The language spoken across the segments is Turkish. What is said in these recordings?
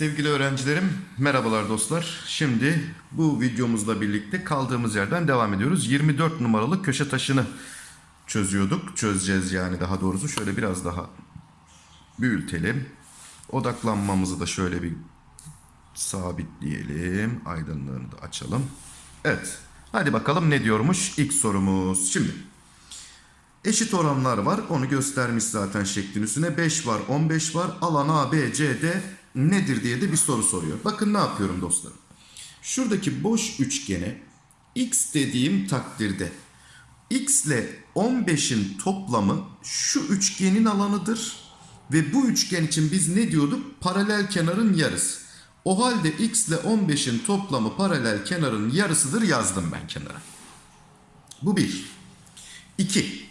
Sevgili öğrencilerim, merhabalar dostlar. Şimdi bu videomuzla birlikte kaldığımız yerden devam ediyoruz. 24 numaralı köşe taşını çözüyorduk. Çözeceğiz yani daha doğrusu. Şöyle biraz daha büyütelim. Odaklanmamızı da şöyle bir sabitleyelim. Aydınlığını da açalım. Evet. Hadi bakalım ne diyormuş ilk sorumuz. Şimdi Eşit oranlar var. Onu göstermiş zaten şeklin üstüne. 5 var, 15 var. Alan A, B, C, D nedir diye de bir soru soruyor. Bakın ne yapıyorum dostlarım. Şuradaki boş üçgene x dediğim takdirde x ile 15'in toplamı şu üçgenin alanıdır. Ve bu üçgen için biz ne diyorduk? Paralel kenarın yarısı. O halde x ile 15'in toplamı paralel kenarın yarısıdır yazdım ben kenara. Bu bir. 2.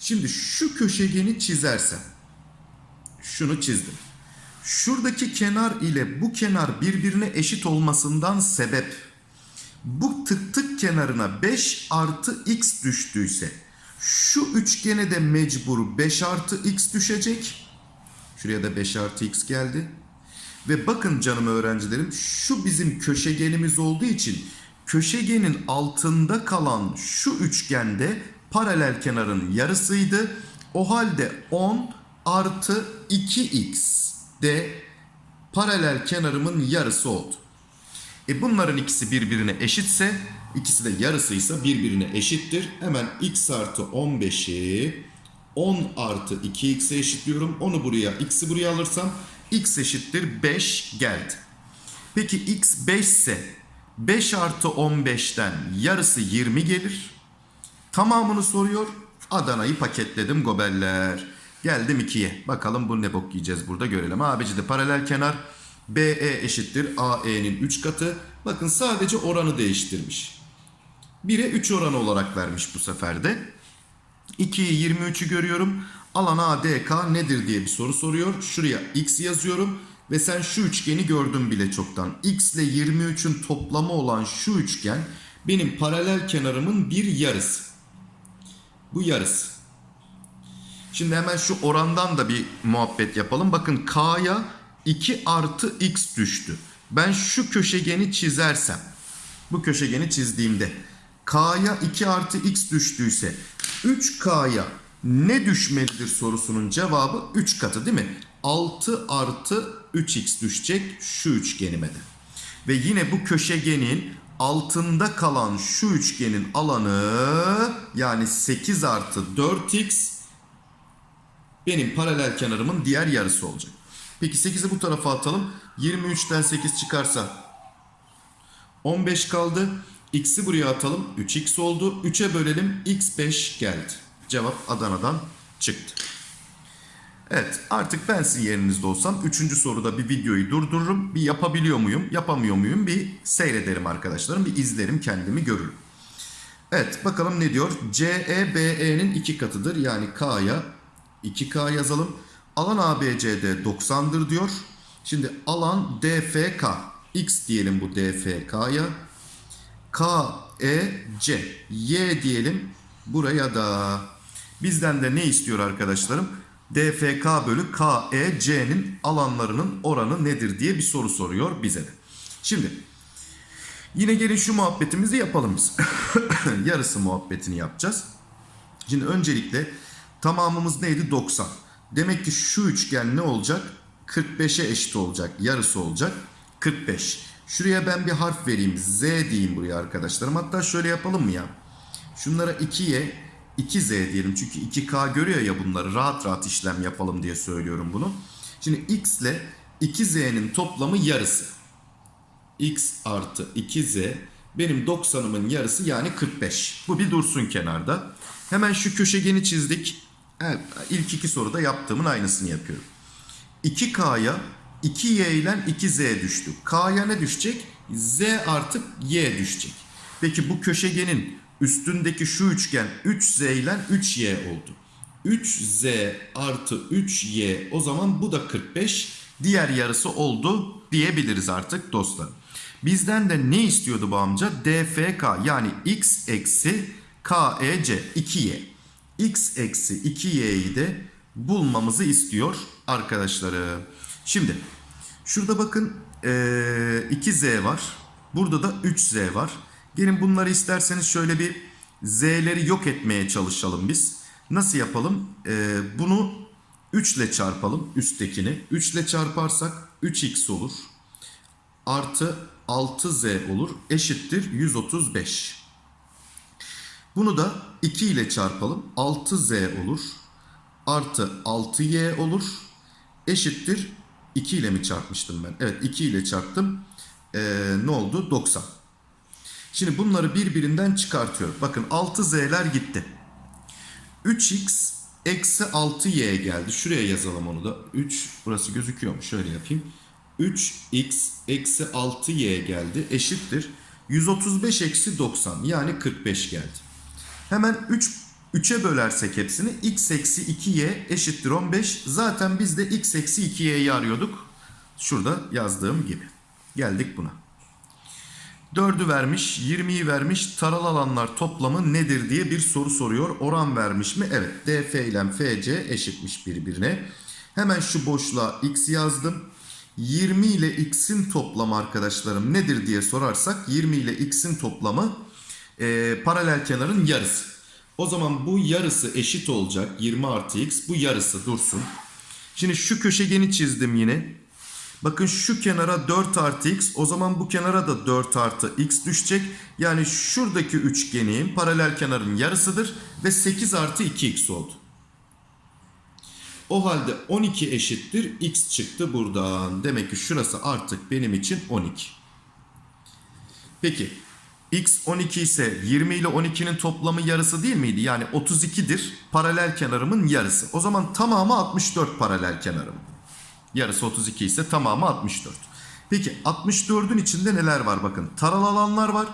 Şimdi şu köşegeni çizersem. Şunu çizdim. Şuradaki kenar ile bu kenar birbirine eşit olmasından sebep bu tık tık kenarına 5 artı x düştüyse şu üçgene de mecbur 5 artı x düşecek. Şuraya da 5 artı x geldi. Ve bakın canım öğrencilerim şu bizim köşegenimiz olduğu için köşegenin altında kalan şu üçgende paralel kenarın yarısıydı. O halde 10 artı 2x de paralel kenarımın yarısı oldu. E bunların ikisi birbirine eşitse, ikisi de yarısıysa birbirine eşittir. Hemen x artı 15'i 10 artı 2x'e eşitliyorum. Onu buraya, x'i buraya alırsam x eşittir 5 geldi. Peki x 5 ise 5 artı 15'ten yarısı 20 gelir. Tamamını soruyor. Adana'yı paketledim gobeller. Geldim 2'ye. Bakalım bu ne bok yiyeceğiz burada görelim. ABC de paralel kenar. BE eşittir AE'nin 3 katı. Bakın sadece oranı değiştirmiş. 1'e 3 oranı olarak vermiş bu sefer de. 2'yi 23'ü görüyorum. Alan ADK nedir diye bir soru soruyor. Şuraya x yazıyorum. Ve sen şu üçgeni gördün bile çoktan. X ile 23'ün toplamı olan şu üçgen benim paralel kenarımın bir yarısı. Bu yarısı. Şimdi hemen şu orandan da bir muhabbet yapalım. Bakın K'ya 2 artı X düştü. Ben şu köşegeni çizersem, bu köşegeni çizdiğimde K'ya 2 artı X düştüyse 3K'ya ne düşmelidir sorusunun cevabı 3 katı değil mi? 6 artı 3X düşecek şu üçgenime de. Ve yine bu köşegenin altında kalan şu üçgenin alanı yani 8 artı 4x benim paralel kenarımın diğer yarısı olacak. Peki 8'i bu tarafa atalım. 23'ten 8 çıkarsa 15 kaldı. X'i buraya atalım. 3x oldu. 3'e bölelim. x 5 geldi. Cevap Adana'dan çıktı. Evet artık ben sizin yerinizde olsam 3. soruda bir videoyu durdururum. Bir yapabiliyor muyum yapamıyor muyum bir seyrederim arkadaşlarım. Bir izlerim kendimi görürüm. Evet bakalım ne diyor. CE BE'nin 2 katıdır. Yani K'ya 2K yazalım. Alan ABCD 90'dır diyor. Şimdi alan DFK. X diyelim bu DFK'ya. KEC. Y diyelim buraya da. Bizden de ne istiyor arkadaşlarım? DFK bölü KEC'nin alanlarının oranı nedir diye bir soru soruyor bize de. Şimdi yine gelin şu muhabbetimizi yapalım biz. Yarısı muhabbetini yapacağız. Şimdi öncelikle tamamımız neydi? 90. Demek ki şu üçgen ne olacak? 45'e eşit olacak. Yarısı olacak. 45. Şuraya ben bir harf vereyim. Z diyeyim buraya arkadaşlarım. Hatta şöyle yapalım mı ya? Şunlara 2'ye 2Z diyelim. Çünkü 2K görüyor ya bunları. Rahat rahat işlem yapalım diye söylüyorum bunu. Şimdi X ile 2Z'nin toplamı yarısı. X artı 2Z benim 90'ımın yarısı yani 45. Bu bir dursun kenarda. Hemen şu köşegeni çizdik. Evet, ilk iki soruda yaptığımın aynısını yapıyorum. 2K'ya 2Y ile 2Z düştü. K'ya ne düşecek? Z artı Y düşecek. Peki bu köşegenin üstündeki şu üçgen 3Z ile 3Y oldu. 3Z artı 3Y o zaman bu da 45. Diğer yarısı oldu diyebiliriz artık dostlar. Bizden de ne istiyordu bu amca? DFK yani x eksi KEC 2Y. x eksi 2y'yi de bulmamızı istiyor arkadaşlarım. Şimdi şurada bakın ee, 2z var. Burada da 3z var. Gelin bunları isterseniz şöyle bir z'leri yok etmeye çalışalım biz. Nasıl yapalım? Ee, bunu 3 ile çarpalım üsttekini. 3 ile çarparsak 3x olur. Artı 6z olur. Eşittir 135. Bunu da 2 ile çarpalım. 6z olur. Artı 6y olur. Eşittir 2 ile mi çarpmıştım ben? Evet 2 ile çarptım. Ee, ne oldu? 90. Şimdi bunları birbirinden çıkartıyorum. Bakın 6z'ler gitti. 3x eksi 6y geldi. Şuraya yazalım onu da. 3 burası gözüküyor mu? Şöyle yapayım. 3x eksi 6y geldi. Eşittir. 135 eksi 90 yani 45 geldi. Hemen 3 3'e bölersek hepsini x eksi 2y eşittir 15. Zaten biz de x eksi 2y'yi arıyorduk. Şurada yazdığım gibi. Geldik buna. 4'ü vermiş, 20'yi vermiş. Taral alanlar toplamı nedir diye bir soru soruyor. Oran vermiş mi? Evet. DF ile FC eşitmiş birbirine. Hemen şu boşluğa x yazdım. 20 ile x'in toplamı arkadaşlarım nedir diye sorarsak 20 ile x'in toplamı e, paralel kenarın yarısı. O zaman bu yarısı eşit olacak. 20 artı x bu yarısı dursun. Şimdi şu köşegeni çizdim yine. Bakın şu kenara 4 artı x o zaman bu kenara da 4 artı x düşecek. Yani şuradaki üçgenin paralel kenarın yarısıdır ve 8 artı 2x oldu. O halde 12 eşittir x çıktı buradan. Demek ki şurası artık benim için 12. Peki x 12 ise 20 ile 12'nin toplamı yarısı değil miydi? Yani 32'dir paralel kenarımın yarısı. O zaman tamamı 64 paralel kenarım. Yarısı 32 ise tamamı 64. Peki 64'ün içinde neler var bakın. Taral alanlar var.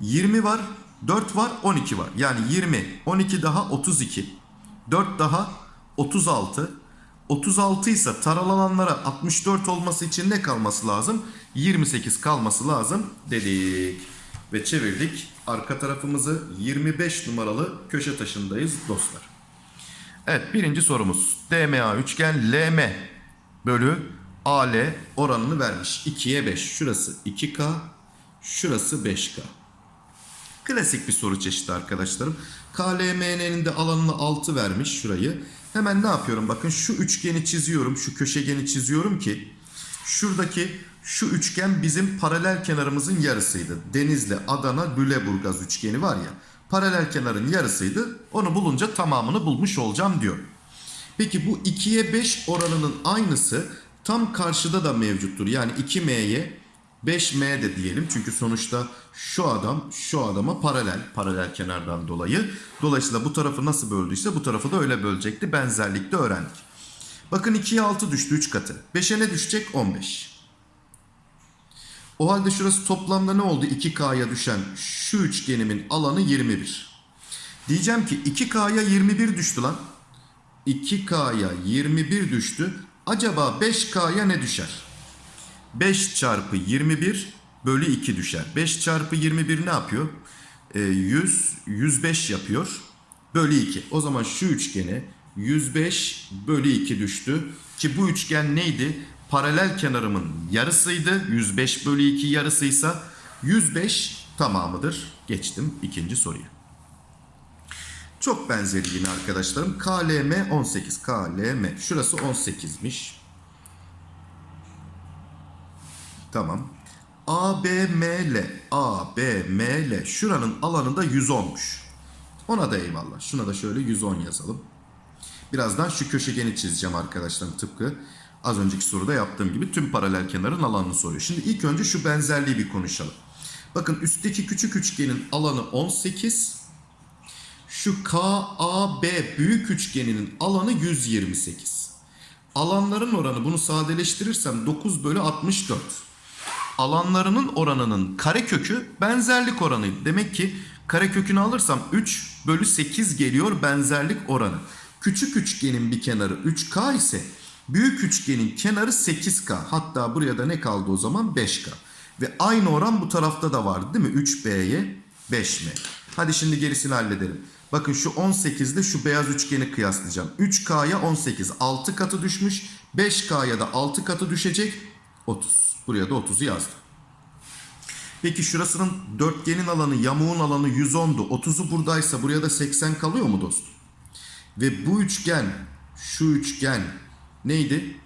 20 var. 4 var. 12 var. Yani 20, 12 daha 32. 4 daha 36. 36 ise taral alanlara 64 olması için ne kalması lazım? 28 kalması lazım dedik. Ve çevirdik. Arka tarafımızı 25 numaralı köşe taşındayız dostlar. Evet birinci sorumuz. DMA üçgen LM bölü AL oranını vermiş. 2'ye 5. Şurası 2K. Şurası 5K. Klasik bir soru çeşidi arkadaşlarım. KLMN'nin de alanını 6 vermiş şurayı. Hemen ne yapıyorum? Bakın şu üçgeni çiziyorum. Şu köşegeni çiziyorum ki şuradaki şu üçgen bizim paralel kenarımızın yarısıydı. Denizli, Adana, Lüleburgaz üçgeni var ya. Paralel kenarın yarısıydı. Onu bulunca tamamını bulmuş olacağım diyor. Peki bu 2'ye 5 oranının aynısı tam karşıda da mevcuttur. Yani 2m'ye 5m de diyelim. Çünkü sonuçta şu adam şu adama paralel. Paralel kenardan dolayı. Dolayısıyla bu tarafı nasıl böldüyse bu tarafı da öyle bölecekti. Benzerlikte öğrendik. Bakın 2'ye 6 düştü 3 katı. 5'e ne düşecek? 15. O halde şurası toplamda ne oldu? 2K'ya düşen şu üçgenimin alanı 21. Diyeceğim ki 2K'ya 21 düştü lan. 2K'ya 21 düştü. Acaba 5K'ya ne düşer? 5 çarpı 21 bölü 2 düşer. 5 çarpı 21 ne yapıyor? E, 100, 105 yapıyor. Bölü 2. O zaman şu üçgene 105 bölü 2 düştü. Ki bu üçgen neydi? Paralel kenarımın yarısıydı. 105 bölü 2 yarısıysa 105 tamamıdır. Geçtim ikinci soruya. Çok benzeri yine arkadaşlarım. KLM 18. KLM. Şurası 18'miş. Tamam. ABML. ABML. Şuranın alanı da 110'muş. Ona da eyvallah. Şuna da şöyle 110 yazalım. Birazdan şu köşegeni çizeceğim arkadaşlarım. Tıpkı az önceki soruda yaptığım gibi tüm paralel kenarın alanını soruyor. Şimdi ilk önce şu benzerliği bir konuşalım. Bakın üstteki küçük üçgenin alanı 18. Şu KAB büyük üçgeninin alanı 128. Alanların oranı bunu sadeleştirirsem 9 bölü 64. Alanlarının oranının karekökü benzerlik oranıydı. Demek ki karekökünü alırsam 3 bölü 8 geliyor benzerlik oranı. Küçük üçgenin bir kenarı 3K ise büyük üçgenin kenarı 8K. Hatta buraya da ne kaldı o zaman 5K. Ve aynı oran bu tarafta da vardı değil mi? 3B'ye 5M. Hadi şimdi gerisini halledelim. Bakın şu 18 ile şu beyaz üçgeni kıyaslayacağım. 3K'ya 18 6 katı düşmüş. 5K'ya da 6 katı düşecek. 30. Buraya da 30'u yazdım. Peki şurasının dörtgenin alanı, yamuğun alanı 110'du. 30'u buradaysa buraya da 80 kalıyor mu dostum? Ve bu üçgen, şu üçgen neydi?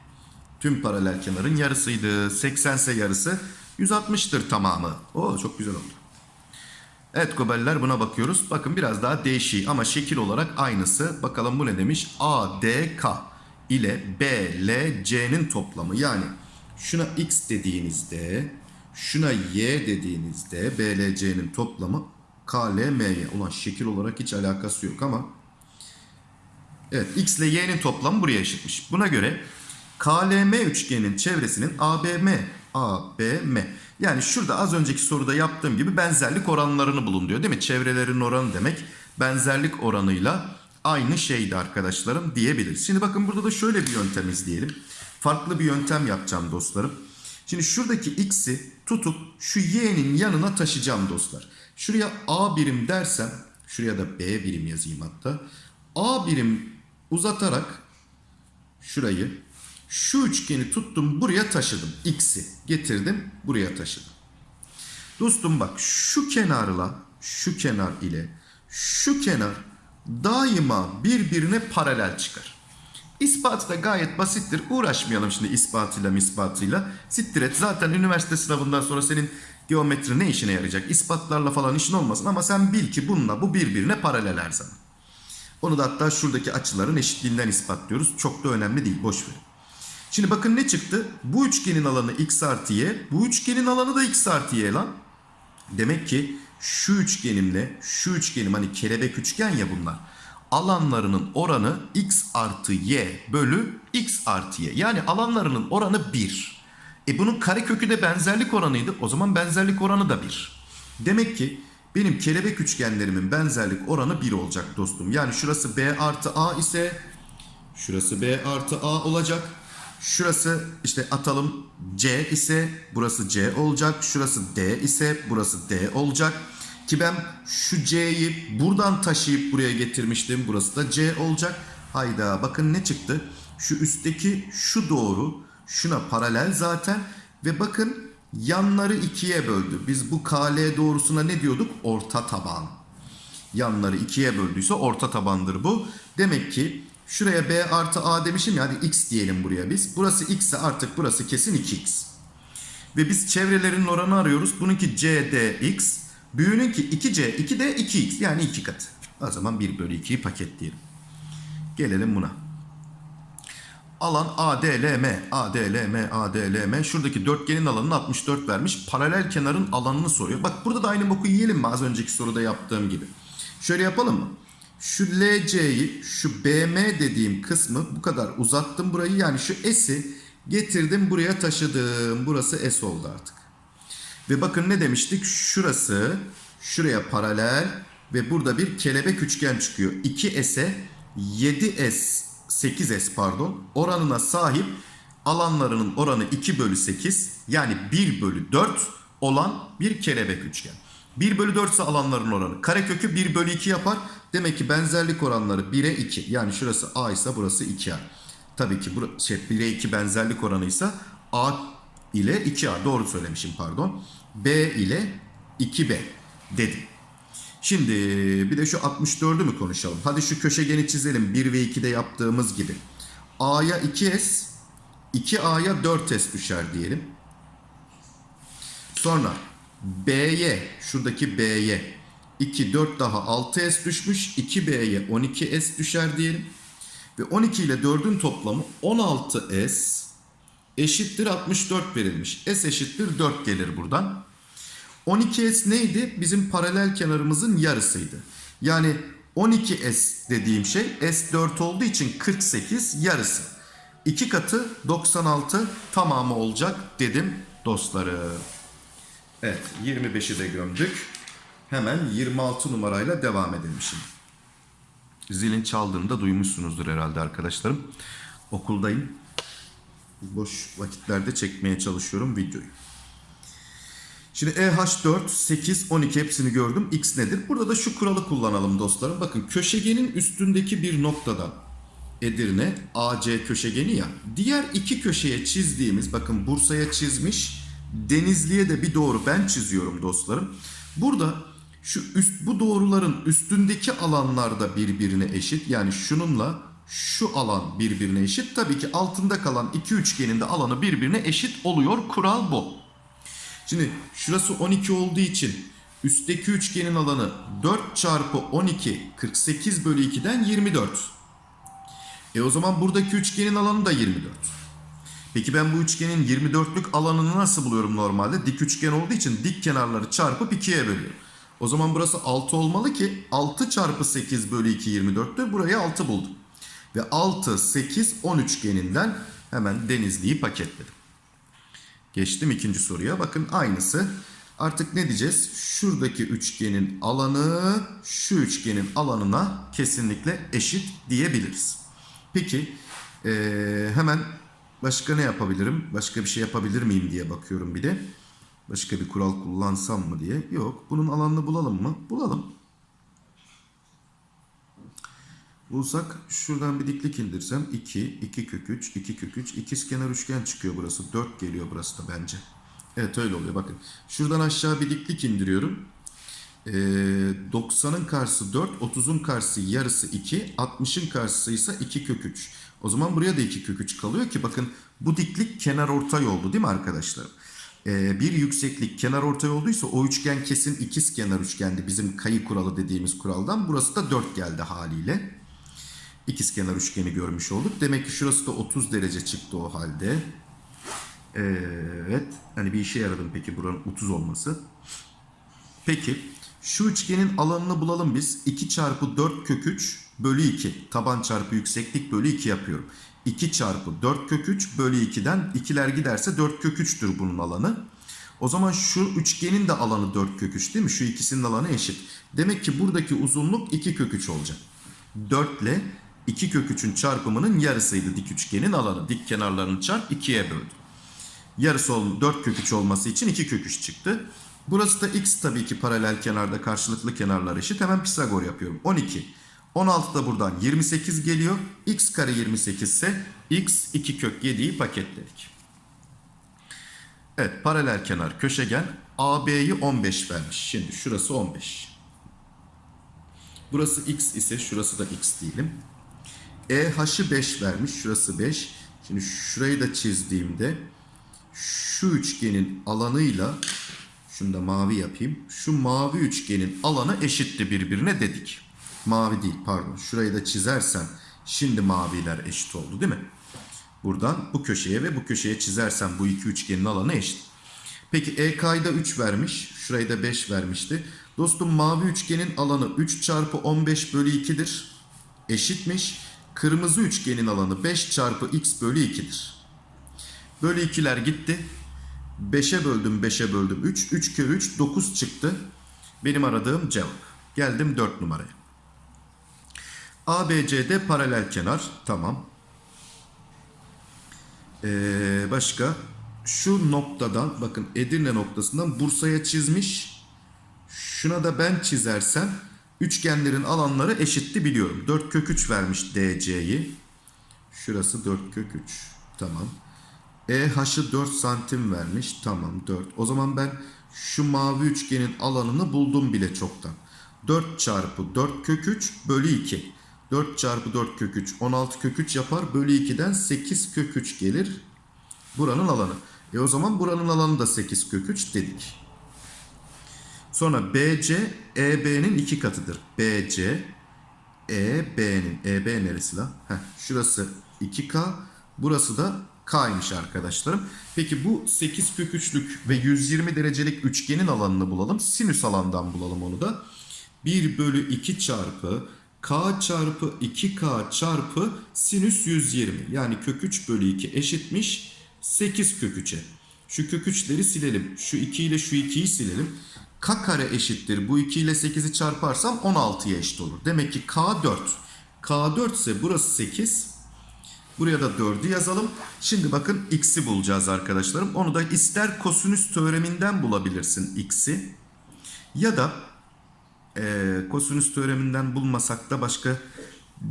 Tüm paralel kenarın yarısıydı. 80 ise yarısı 160'tır tamamı. Oo çok güzel oldu. Evet gobeller buna bakıyoruz. Bakın biraz daha değişik ama şekil olarak aynısı. Bakalım bu ne demiş? ADK ile BLC'nin toplamı. Yani şuna X dediğinizde, şuna Y dediğinizde BLC'nin toplamı KLM'ye. Ulan şekil olarak hiç alakası yok ama Evet X ile Y'nin toplamı buraya eşitmiş. Buna göre KLM üçgenin çevresinin ABM ABM yani şurada az önceki soruda yaptığım gibi benzerlik oranlarını bulun diyor değil mi? Çevrelerin oranı demek benzerlik oranıyla aynı şeydi arkadaşlarım diyebiliriz. Şimdi bakın burada da şöyle bir yöntem izleyelim. Farklı bir yöntem yapacağım dostlarım. Şimdi şuradaki x'i tutup şu y'nin yanına taşıyacağım dostlar. Şuraya a birim dersem şuraya da b birim yazayım hatta. a birim uzatarak şurayı şu üçgeni tuttum buraya taşıdım. X'i getirdim buraya taşıdım. Dostum bak şu kenarla şu kenar ile şu kenar daima birbirine paralel çıkar. İspatı da gayet basittir. Uğraşmayalım şimdi ispatıyla mispatıyla. Siktir et. Zaten üniversite sınavından sonra senin geometri ne işine yarayacak? İspatlarla falan işin olmasın ama sen bil ki bununla bu birbirine paralel her zaman. Onu da hatta şuradaki açıların eşitliğinden ispatlıyoruz. Çok da önemli değil. Boş ver. Şimdi bakın ne çıktı? Bu üçgenin alanı x artı y. Bu üçgenin alanı da x artı y lan. Demek ki şu üçgenimle şu üçgenim hani kelebek üçgen ya bunlar. Alanlarının oranı x artı y bölü x artı y. Yani alanlarının oranı 1. E bunun karekökü de benzerlik oranıydı. O zaman benzerlik oranı da 1. Demek ki benim kelebek üçgenlerimin benzerlik oranı 1 olacak dostum. Yani şurası b artı a ise şurası b artı a olacak. Şurası işte atalım C ise burası C olacak. Şurası D ise burası D olacak. Ki ben şu C'yi buradan taşıyıp buraya getirmiştim. Burası da C olacak. Hayda bakın ne çıktı? Şu üstteki şu doğru şuna paralel zaten. Ve bakın yanları ikiye böldü. Biz bu KL doğrusuna ne diyorduk? Orta taban. Yanları ikiye böldüyse orta tabandır bu. Demek ki Şuraya b artı a demişim ya hadi x diyelim buraya biz. Burası x ise artık burası kesin 2x. Ve biz çevrelerin oranı arıyoruz. Bununki c d x. Büyüğününki 2c 2d 2x yani 2 katı. O zaman 1 bölü 2'yi paketleyelim. Gelelim buna. Alan ADLM, ADLM, ADLM. Şuradaki dörtgenin alanını 64 vermiş. Paralel kenarın alanını soruyor. Bak burada da aynı boku yiyelim mi az önceki soruda yaptığım gibi. Şöyle yapalım mı? Şu LC'yi şu BM dediğim kısmı bu kadar uzattım burayı. Yani şu S'i getirdim buraya taşıdım. Burası S oldu artık. Ve bakın ne demiştik? Şurası şuraya paralel ve burada bir kelebek üçgen çıkıyor. 2S'e 7S 8S pardon oranına sahip alanlarının oranı 2 bölü 8 yani 1 bölü 4 olan bir kelebek üçgen. 1 bölü 4 ise alanların oranı. Karekökü 1 bölü 2 yapar. Demek ki benzerlik oranları 1'e 2. Yani şurası A ise burası 2A. Tabii ki bu şey 1'e 2 benzerlik oranı ise A ile 2A. Doğru söylemişim pardon. B ile 2B dedim. Şimdi bir de şu 64'ü mü konuşalım? Hadi şu köşegeni çizelim. 1 ve 2'de yaptığımız gibi. A'ya 2S, 2A'ya 4S düşer diyelim. Sonra B'ye, şuradaki B'ye 2, 4 daha 6S düşmüş. 2B'ye 12S düşer diyelim. Ve 12 ile 4'ün toplamı 16S eşittir 64 verilmiş. S eşittir 4 gelir buradan. 12S neydi? Bizim paralel kenarımızın yarısıydı. Yani 12S dediğim şey S4 olduğu için 48 yarısı. 2 katı 96 tamamı olacak dedim dostlarım. Evet 25'i de gömdük. Hemen 26 numarayla devam edelim şimdi. Zilin çaldığını da duymuşsunuzdur herhalde arkadaşlarım. Okuldayım. Boş vakitlerde çekmeye çalışıyorum videoyu. Şimdi E EH4, 8, 12 hepsini gördüm. X nedir? Burada da şu kuralı kullanalım dostlarım. Bakın köşegenin üstündeki bir noktadan Edirne AC köşegeni ya. Diğer iki köşeye çizdiğimiz bakın Bursa'ya çizmiş. Denizli'ye de bir doğru ben çiziyorum dostlarım. Burada şu üst bu doğruların üstündeki alanlar da birbirine eşit. Yani şununla şu alan birbirine eşit. Tabii ki altında kalan iki üçgenin de alanı birbirine eşit oluyor. Kural bu. Şimdi şurası 12 olduğu için üstteki üçgenin alanı 4 çarpı 12 48 bölü 2'den 24. E o zaman buradaki üçgenin alanı da 24. Peki ben bu üçgenin 24'lük alanını nasıl buluyorum normalde? Dik üçgen olduğu için dik kenarları çarpıp 2'ye bölüyorum. O zaman burası 6 olmalı ki 6 çarpı 8 bölü 2 24'tür. Burayı 6 buldum. Ve 6, 8, 10 üçgeninden hemen Denizli'yi paketledim. Geçtim ikinci soruya. Bakın aynısı. Artık ne diyeceğiz? Şuradaki üçgenin alanı şu üçgenin alanına kesinlikle eşit diyebiliriz. Peki eee, hemen başka ne yapabilirim? Başka bir şey yapabilir miyim diye bakıyorum bir de. Başka bir kural kullansam mı diye. Yok. Bunun alanını bulalım mı? Bulalım. Bulsak şuradan bir diklik indirsem 2, 2 kök 3, 2 kök 3, ikizkenar üçgen çıkıyor burası. 4 geliyor burası da bence. Evet öyle oluyor bakın. Şuradan aşağı bir diklik indiriyorum. Ee, 90'ın karşısı 4, 30'un karşısı yarısı 2, 60'ın karşısı ise 2 kök 3. O zaman buraya da 2 kök 3 kalıyor ki bakın bu diklik kenar ortay oldu değil mi arkadaşlar? Ee, bir yükseklik kenar ortay olduysa o üçgen kesin ikiz kenar üçgendi bizim kayı kuralı dediğimiz kuraldan. Burası da 4 geldi haliyle. İkizkenar üçgeni görmüş olduk. Demek ki şurası da 30 derece çıktı o halde. Evet. Hani bir işe yaradı mı peki buranın 30 olması? Peki şu üçgenin alanını bulalım biz. 2 çarpı 4 kök 3 bölü 2. Taban çarpı yükseklik bölü 2 yapıyorum. 2 çarpı 4 kök 3 bölü 2'den ikiler giderse 4 kök 3'tür bunun alanı. O zaman şu üçgenin de alanı 4 kök 3 değil mi? Şu ikisinin alanı eşit. Demek ki buradaki uzunluk 2 kök 3 olacak. 4 ile 2 kök 3'ün çarpımının yarısıydı dik üçgenin alanı. Dik kenarlarını çarp 2'ye böldüm. Yarısı ol, 4 kök 3 olması için 2 kök 3 çıktı. Burası da x tabii ki paralel kenarda karşılıklı kenarlar eşit. Hemen Pisagor yapıyorum. 12. 16 da buradan 28 geliyor. x kare 28 ise x 2 kök 7'yi paketledik. Evet paralel kenar köşegen AB'yi 15 vermiş. Şimdi şurası 15. Burası x ise şurası da x diyelim. EH'ı 5 vermiş. Şurası 5. Şimdi şurayı da çizdiğimde şu üçgenin alanıyla şunu da mavi yapayım. Şu mavi üçgenin alanı eşitti birbirine dedik. Mavi değil pardon. Şurayı da çizersem şimdi maviler eşit oldu değil mi? Buradan bu köşeye ve bu köşeye çizersem bu iki üçgenin alanı eşit. Peki EK'yı da 3 vermiş. Şurayı da 5 vermişti. Dostum mavi üçgenin alanı 3 çarpı 15 bölü 2'dir. Eşitmiş. Kırmızı üçgenin alanı 5 çarpı x bölü 2'dir. Bölü 2'ler gitti. 5'e böldüm 5'e böldüm 3. 3 kere 3 9 çıktı. Benim aradığım cevap. Geldim 4 numaraya. ABCD paralel kenar. Tamam. Ee, başka şu noktadan bakın Edirne noktasından Bursa'ya çizmiş. Şuna da ben çizersem üçgenlerin alanları eşitti biliyorum. 4 kök 3 vermiş DC'yi. Şurası 4 kök 3. Tamam. EH'ı 4 santim vermiş. Tamam 4. O zaman ben şu mavi üçgenin alanını buldum bile çoktan. 4 çarpı 4 kök 3 bölü 2. 4 çarpı 4 kök 3 16 kök 3 yapar. Bölü 2'den 8 kök 3 gelir. Buranın alanı. E o zaman buranın alanı da 8 kök 3 dedik. Sonra BC EB'nin iki katıdır. BC EB'nin EB neresi la? Heh, şurası 2K. Burası da K'ymış arkadaşlarım. Peki bu 8 kök 3'lük ve 120 derecelik üçgenin alanını bulalım. Sinüs alandan bulalım onu da. 1 bölü 2 çarpı K çarpı 2K çarpı sinüs 120. Yani kök 3 bölü 2 eşitmiş 8 kök 3'e. Şu kök 3'leri silelim. Şu 2 ile şu 2'yi silelim. K kare eşittir. Bu 2 ile 8'i çarparsam 16'ya eşit olur. Demek ki K 4. K 4 ise burası 8. Buraya da 4'ü yazalım. Şimdi bakın x'i bulacağız arkadaşlarım. Onu da ister kosinüs teoreminden bulabilirsin x'i. Ya da e, kosinüs teoreminden bulmasak da başka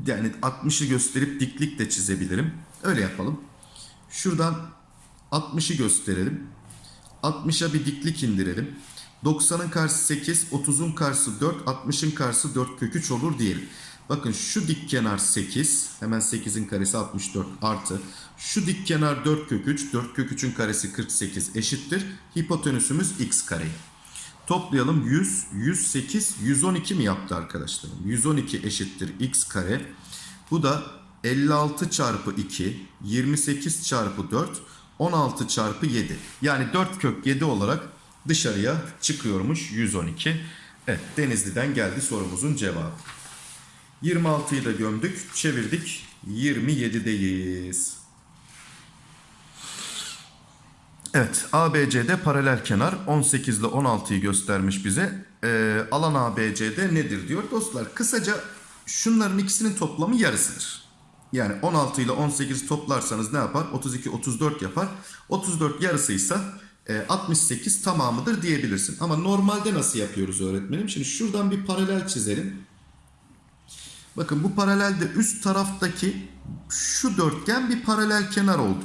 yani 60'ı gösterip diklik de çizebilirim. Öyle yapalım. Şuradan 60'ı gösterelim. 60'a bir diklik indirelim. 90'ın karşısı 8, 30'un karşısı 4, 60'ın karşısı 4 kök 3 olur diyelim. Bakın şu dik kenar 8, hemen 8'in karesi 64 artı. Şu dik kenar 4 kök 3, 4 kök 3'ün karesi 48 eşittir. Hipotenüsümüz x kare. Toplayalım 100, 108, 112 mi yaptı arkadaşlarım? 112 eşittir x kare. Bu da 56 çarpı 2, 28 çarpı 4, 16 çarpı 7. Yani 4 kök 7 olarak dışarıya çıkıyormuş 112. Evet Denizli'den geldi sorumuzun cevabı. 26'yı da gömdük, çevirdik. 27'deyiz. Evet, ABC'de paralel kenar 18 ile 16'yı göstermiş bize. Ee, alan ABC'de nedir diyor. Dostlar kısaca şunların ikisinin toplamı yarısıdır. Yani 16 ile 18 toplarsanız ne yapar? 32, 34 yapar. 34 yarısıysa e, 68 tamamıdır diyebilirsin. Ama normalde nasıl yapıyoruz öğretmenim? Şimdi şuradan bir paralel çizelim. Bakın bu paralelde üst taraftaki şu dörtgen bir paralel kenar oldu.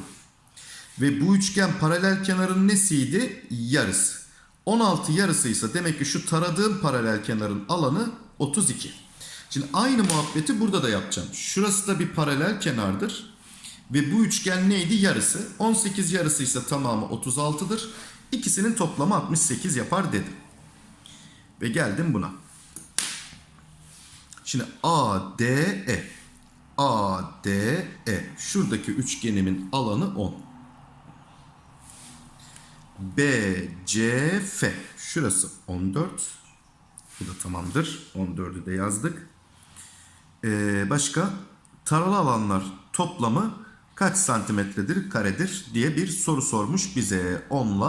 Ve bu üçgen paralel kenarın nesiydi? Yarısı. 16 yarısıysa demek ki şu taradığım paralel kenarın alanı 32. Şimdi aynı muhabbeti burada da yapacağım. Şurası da bir paralel kenardır. Ve bu üçgen neydi? Yarısı. 18 yarısıysa tamamı 36'dır. İkisinin toplamı 68 yapar dedim. Ve geldim buna. Şimdi ADE ADE şuradaki üçgenimin alanı 10. BCF şurası 14. Bu da tamamdır. 14'ü de yazdık. Ee, başka taralı alanlar toplamı kaç santimetredir karedir diye bir soru sormuş bize. 10 ile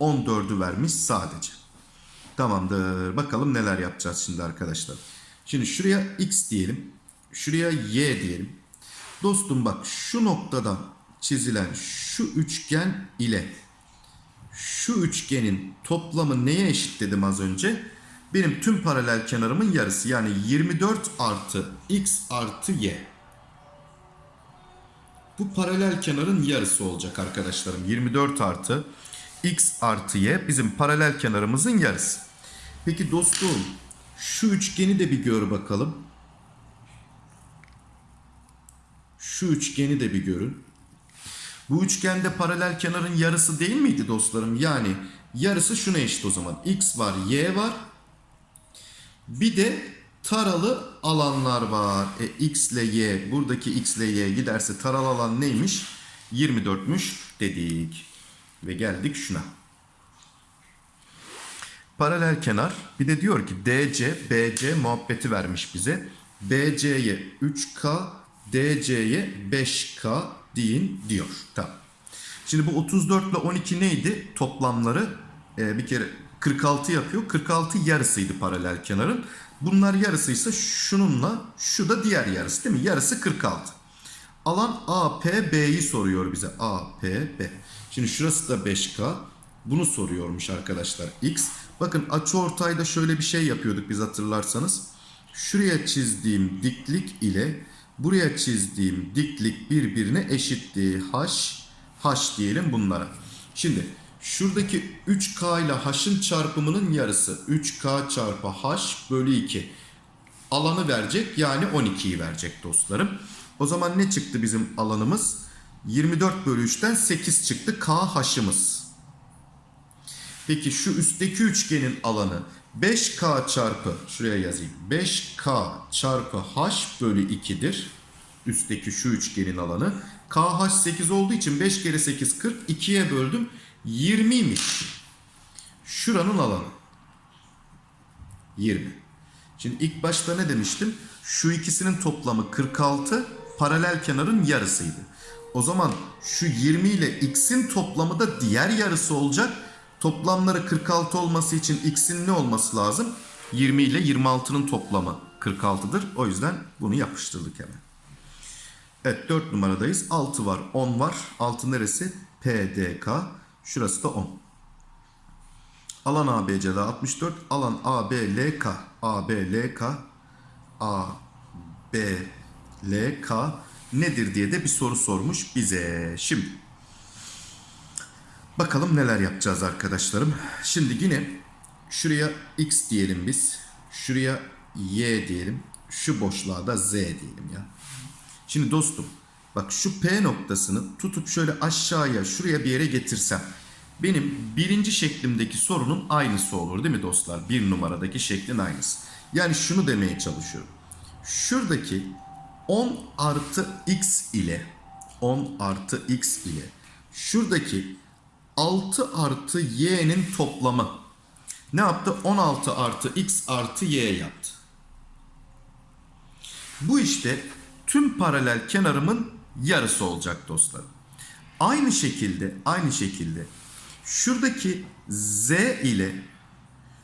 14'ü vermiş sadece. Tamamdır. Bakalım neler yapacağız şimdi arkadaşlar. Şimdi şuraya x diyelim. Şuraya y diyelim. Dostum bak şu noktadan çizilen şu üçgen ile şu üçgenin toplamı neye eşit dedim az önce? Benim tüm paralel kenarımın yarısı. Yani 24 artı x artı y. Bu paralel kenarın yarısı olacak arkadaşlarım. 24 artı x artı y bizim paralel kenarımızın yarısı. Peki dostum şu üçgeni de bir gör bakalım. Şu üçgeni de bir görün. Bu üçgende paralel kenarın yarısı değil miydi dostlarım? Yani yarısı şuna eşit o zaman. X var, Y var. Bir de taralı alanlar var. E, X ile Y, buradaki X ile Y giderse taralı alan neymiş? 24'müş dedik. Ve geldik şuna. Paralel kenar. Bir de diyor ki DC, BC muhabbeti vermiş bize. BC'ye 3K, DC'ye 5K deyin diyor. Tamam. Şimdi bu 34 ile 12 neydi? Toplamları e, bir kere 46 yapıyor. 46 yarısıydı paralel kenarın. Bunlar yarısıysa şununla şu da diğer yarısı değil mi? Yarısı 46. Alan APB'yi soruyor bize. APB. Şimdi şurası da 5K. Bunu soruyormuş arkadaşlar. X. Bakın açı ortayda şöyle bir şey yapıyorduk biz hatırlarsanız. Şuraya çizdiğim diklik ile buraya çizdiğim diklik birbirine eşitti. H, H diyelim bunlara. Şimdi şuradaki 3K ile H'ın çarpımının yarısı 3K çarpı H bölü 2. Alanı verecek yani 12'yi verecek dostlarım. O zaman ne çıktı bizim alanımız? 24 bölü 3'ten 8 çıktı KH'ımız. Peki şu üstteki üçgenin alanı 5K çarpı şuraya yazayım. 5K çarpı H bölü 2'dir. Üstteki şu üçgenin alanı. KH 8 olduğu için 5 kere 8 40. 2'ye böldüm. 20'ymiş. Şuranın alanı. 20. Şimdi ilk başta ne demiştim? Şu ikisinin toplamı 46. Paralel kenarın yarısıydı. O zaman şu 20 ile x'in toplamı da diğer yarısı olacak. Toplamları 46 olması için x'in ne olması lazım? 20 ile 26'nın toplamı 46'dır. O yüzden bunu yapıştırdık hemen. Evet 4 numaradayız. 6 var 10 var. 6 neresi? PDK. Şurası da 10. Alan ABC'de 64. Alan ABLK. ABLK. ABLK nedir diye de bir soru sormuş bize. Şimdi bakalım neler yapacağız arkadaşlarım. Şimdi yine şuraya X diyelim biz. Şuraya Y diyelim. Şu boşluğa da Z diyelim ya. Şimdi dostum bak şu P noktasını tutup şöyle aşağıya şuraya bir yere getirsem benim birinci şeklimdeki sorunun aynısı olur değil mi dostlar? Bir numaradaki şeklin aynısı. Yani şunu demeye çalışıyorum. Şuradaki 10 artı x ile 10 artı x ile şuradaki 6 artı y'nin toplamı ne yaptı? 16 artı x artı y yaptı. Bu işte tüm paralel kenarımın yarısı olacak dostlarım. Aynı şekilde, aynı şekilde şuradaki z ile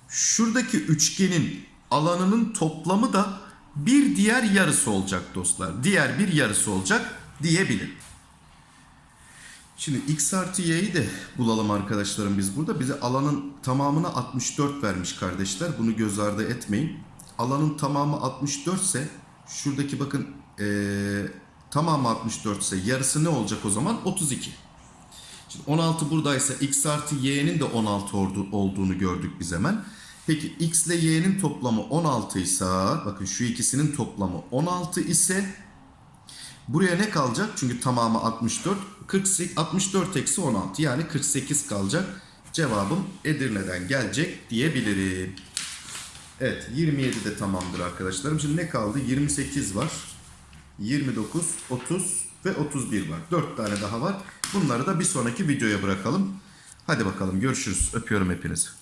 şuradaki üçgenin alanının toplamı da bir diğer yarısı olacak dostlar. Diğer bir yarısı olacak diyebilirim. Şimdi x artı y'yi de bulalım arkadaşlarım biz burada. Bize alanın tamamına 64 vermiş kardeşler. Bunu göz ardı etmeyin. Alanın tamamı 64 ise şuradaki bakın ee, tamamı 64 ise yarısı ne olacak o zaman? 32. Şimdi 16 buradaysa x artı y'nin de 16 ordu- olduğunu gördük biz hemen. Peki x ile y'nin toplamı 16 ise bakın şu ikisinin toplamı 16 ise buraya ne kalacak? Çünkü tamamı 64. 48, 64 eksi 16 yani 48 kalacak. Cevabım Edirne'den gelecek diyebilirim. Evet 27 de tamamdır arkadaşlarım. Şimdi ne kaldı? 28 var. 29, 30 ve 31 var. 4 tane daha var. Bunları da bir sonraki videoya bırakalım. Hadi bakalım görüşürüz. Öpüyorum hepinizi.